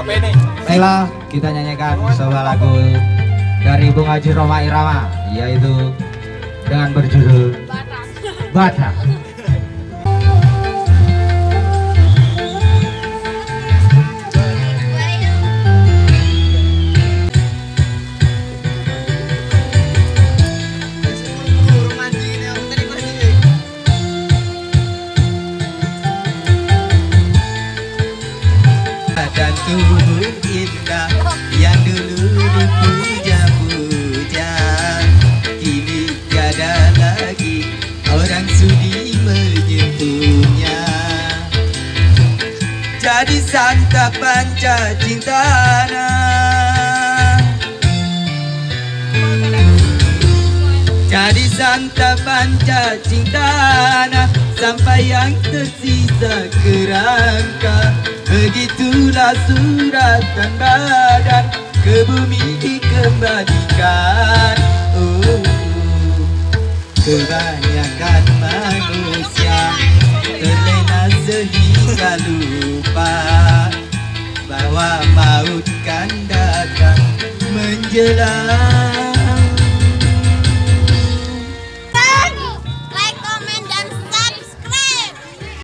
Baiklah, kita nyanyikan sebuah lagu dari Bung Haji Roma Irama, yaitu dengan berjudul Batak. dan menyentuhnya jadi santapan cintana jadi santapan cintana sampai yang tersisa kerangka. Begitulah suratan badan ke bumi dikembalikan. Oh, Kebanyakan manusia sehingga lupa Bahwa maut kan datang menjelang